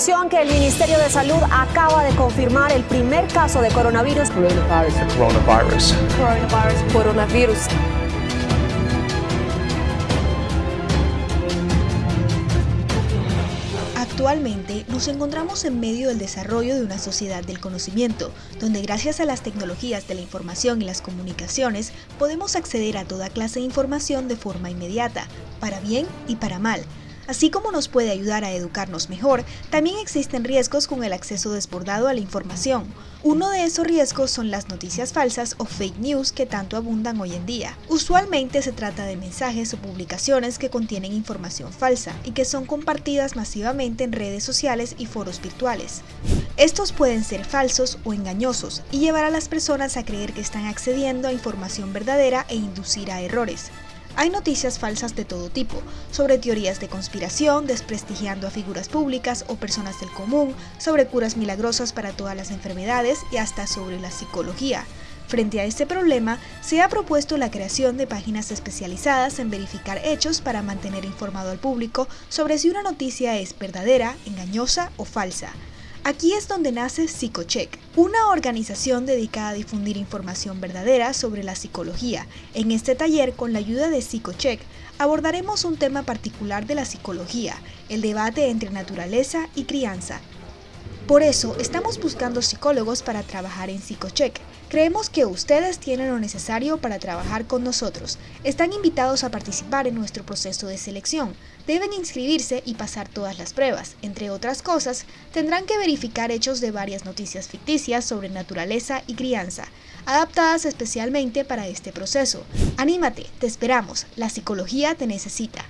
Atención que el Ministerio de Salud acaba de confirmar el primer caso de coronavirus. Coronavirus. Coronavirus. Coronavirus. Coronavirus. Actualmente nos encontramos en medio del desarrollo de una sociedad del conocimiento, donde gracias a las tecnologías de la información y las comunicaciones podemos acceder a toda clase de información de forma inmediata, para bien y para mal, Así como nos puede ayudar a educarnos mejor, también existen riesgos con el acceso desbordado a la información. Uno de esos riesgos son las noticias falsas o fake news que tanto abundan hoy en día. Usualmente se trata de mensajes o publicaciones que contienen información falsa y que son compartidas masivamente en redes sociales y foros virtuales. Estos pueden ser falsos o engañosos y llevar a las personas a creer que están accediendo a información verdadera e inducir a errores. Hay noticias falsas de todo tipo, sobre teorías de conspiración, desprestigiando a figuras públicas o personas del común, sobre curas milagrosas para todas las enfermedades y hasta sobre la psicología. Frente a este problema, se ha propuesto la creación de páginas especializadas en verificar hechos para mantener informado al público sobre si una noticia es verdadera, engañosa o falsa. Aquí es donde nace Psicocheck, una organización dedicada a difundir información verdadera sobre la psicología. En este taller, con la ayuda de Psicocheck, abordaremos un tema particular de la psicología, el debate entre naturaleza y crianza. Por eso, estamos buscando psicólogos para trabajar en Psicocheck. Creemos que ustedes tienen lo necesario para trabajar con nosotros. Están invitados a participar en nuestro proceso de selección. Deben inscribirse y pasar todas las pruebas. Entre otras cosas, tendrán que verificar hechos de varias noticias ficticias sobre naturaleza y crianza, adaptadas especialmente para este proceso. Anímate, te esperamos. La psicología te necesita.